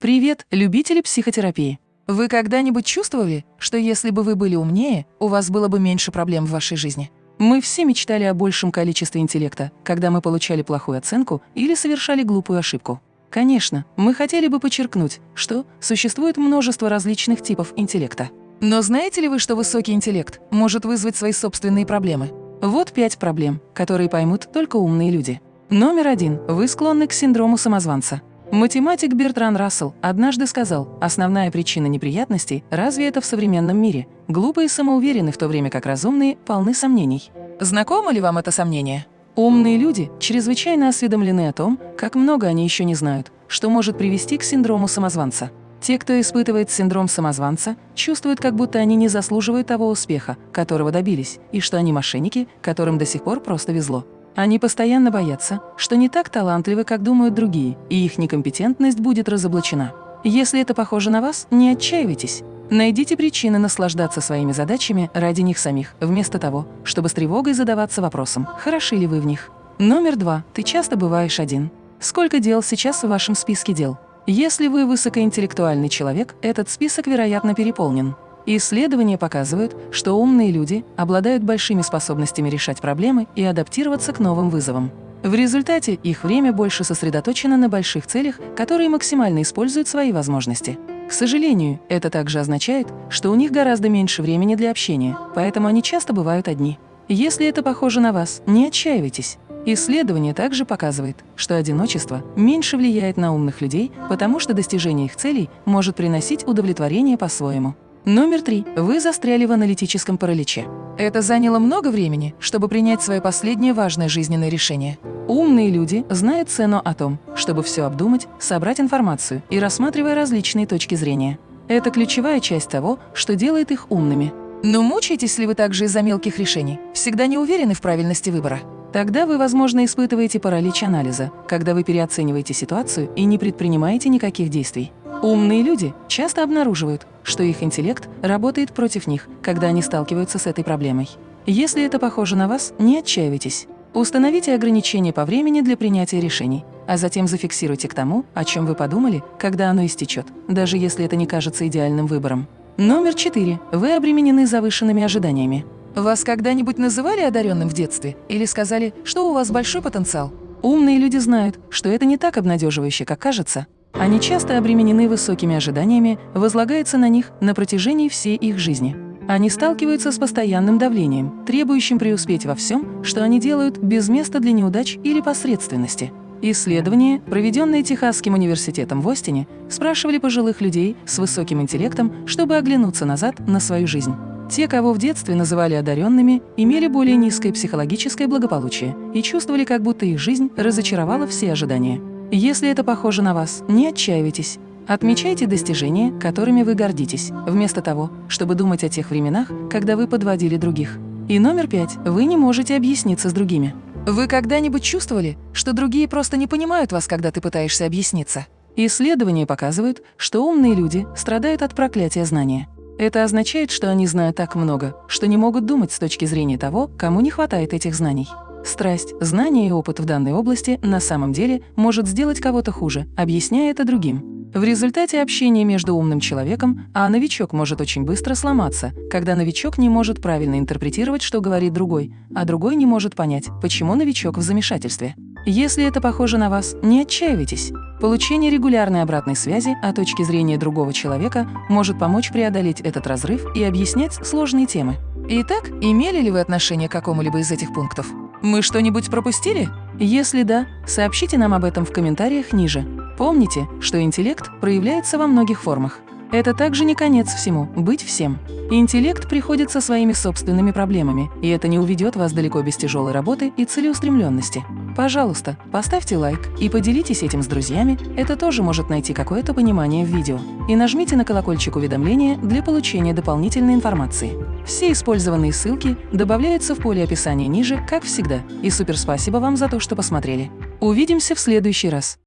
Привет, любители психотерапии! Вы когда-нибудь чувствовали, что если бы вы были умнее, у вас было бы меньше проблем в вашей жизни? Мы все мечтали о большем количестве интеллекта, когда мы получали плохую оценку или совершали глупую ошибку. Конечно, мы хотели бы подчеркнуть, что существует множество различных типов интеллекта. Но знаете ли вы, что высокий интеллект может вызвать свои собственные проблемы? Вот пять проблем, которые поймут только умные люди. Номер один. Вы склонны к синдрому самозванца. Математик Бертран Рассел однажды сказал, основная причина неприятностей – разве это в современном мире? Глупые самоуверены, в то время как разумные полны сомнений. Знакомо ли вам это сомнение? Умные люди чрезвычайно осведомлены о том, как много они еще не знают, что может привести к синдрому самозванца. Те, кто испытывает синдром самозванца, чувствуют, как будто они не заслуживают того успеха, которого добились, и что они мошенники, которым до сих пор просто везло. Они постоянно боятся, что не так талантливы, как думают другие, и их некомпетентность будет разоблачена. Если это похоже на вас, не отчаивайтесь. Найдите причины наслаждаться своими задачами ради них самих, вместо того, чтобы с тревогой задаваться вопросом, хороши ли вы в них. Номер два. Ты часто бываешь один. Сколько дел сейчас в вашем списке дел? Если вы высокоинтеллектуальный человек, этот список, вероятно, переполнен. Исследования показывают, что умные люди обладают большими способностями решать проблемы и адаптироваться к новым вызовам. В результате их время больше сосредоточено на больших целях, которые максимально используют свои возможности. К сожалению, это также означает, что у них гораздо меньше времени для общения, поэтому они часто бывают одни. Если это похоже на вас, не отчаивайтесь. Исследование также показывает, что одиночество меньше влияет на умных людей, потому что достижение их целей может приносить удовлетворение по-своему. Номер три. Вы застряли в аналитическом параличе. Это заняло много времени, чтобы принять свое последнее важное жизненное решение. Умные люди знают цену о том, чтобы все обдумать, собрать информацию и рассматривая различные точки зрения. Это ключевая часть того, что делает их умными. Но мучаетесь ли вы также из-за мелких решений? Всегда не уверены в правильности выбора? Тогда вы, возможно, испытываете паралич анализа, когда вы переоцениваете ситуацию и не предпринимаете никаких действий. Умные люди часто обнаруживают, что их интеллект работает против них, когда они сталкиваются с этой проблемой. Если это похоже на вас, не отчаивайтесь. Установите ограничения по времени для принятия решений, а затем зафиксируйте к тому, о чем вы подумали, когда оно истечет, даже если это не кажется идеальным выбором. Номер четыре. Вы обременены завышенными ожиданиями. Вас когда-нибудь называли одаренным в детстве или сказали, что у вас большой потенциал? Умные люди знают, что это не так обнадеживающе, как кажется, они часто обременены высокими ожиданиями, возлагается на них на протяжении всей их жизни. Они сталкиваются с постоянным давлением, требующим преуспеть во всем, что они делают без места для неудач или посредственности. Исследования, проведенные Техасским университетом в Остине, спрашивали пожилых людей с высоким интеллектом, чтобы оглянуться назад на свою жизнь. Те, кого в детстве называли одаренными, имели более низкое психологическое благополучие и чувствовали, как будто их жизнь разочаровала все ожидания. Если это похоже на вас, не отчаивайтесь. Отмечайте достижения, которыми вы гордитесь, вместо того, чтобы думать о тех временах, когда вы подводили других. И номер пять. Вы не можете объясниться с другими. Вы когда-нибудь чувствовали, что другие просто не понимают вас, когда ты пытаешься объясниться? Исследования показывают, что умные люди страдают от проклятия знания. Это означает, что они знают так много, что не могут думать с точки зрения того, кому не хватает этих знаний. Страсть, знание и опыт в данной области на самом деле может сделать кого-то хуже, объясняя это другим. В результате общения между умным человеком, а новичок может очень быстро сломаться, когда новичок не может правильно интерпретировать, что говорит другой, а другой не может понять, почему новичок в замешательстве. Если это похоже на вас, не отчаивайтесь. Получение регулярной обратной связи о точке зрения другого человека может помочь преодолеть этот разрыв и объяснять сложные темы. Итак, имели ли вы отношение к какому-либо из этих пунктов? Мы что-нибудь пропустили? Если да, сообщите нам об этом в комментариях ниже. Помните, что интеллект проявляется во многих формах. Это также не конец всему – быть всем. Интеллект приходит со своими собственными проблемами, и это не уведет вас далеко без тяжелой работы и целеустремленности. Пожалуйста, поставьте лайк и поделитесь этим с друзьями, это тоже может найти какое-то понимание в видео. И нажмите на колокольчик уведомления для получения дополнительной информации. Все использованные ссылки добавляются в поле описания ниже, как всегда. И супер спасибо вам за то, что посмотрели. Увидимся в следующий раз.